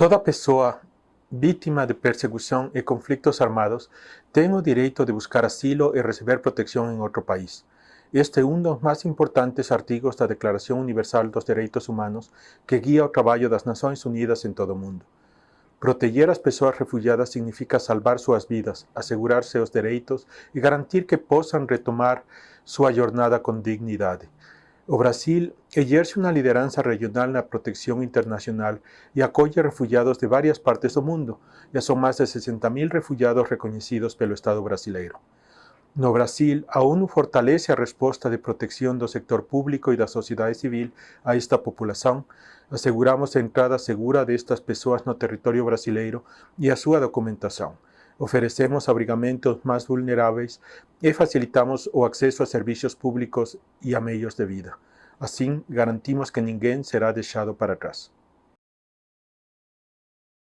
Toda pessoa vítima de persecução e conflitos armados tem o direito de buscar asilo e receber proteção em outro país. Este é um dos mais importantes artigos da Declaração Universal dos Direitos Humanos que guia o trabalho das Nações Unidas em todo o mundo. Proteger as pessoas refugiadas significa salvar suas vidas, assegurar seus direitos e garantir que possam retomar sua jornada com dignidade. O Brasil exerce uma liderança regional na proteção internacional e acolhe refugiados de várias partes do mundo. Já são mais de 60 mil refugiados reconhecidos pelo Estado brasileiro. No Brasil, a ONU fortalece a resposta de proteção do sector público e da sociedade civil a esta população. Asseguramos a entrada segura destas pessoas no território brasileiro e a sua documentação oferecemos abrigamento aos mais vulneráveis e facilitamos o acesso a serviços públicos e a meios de vida. Assim, garantimos que ninguém será deixado para trás.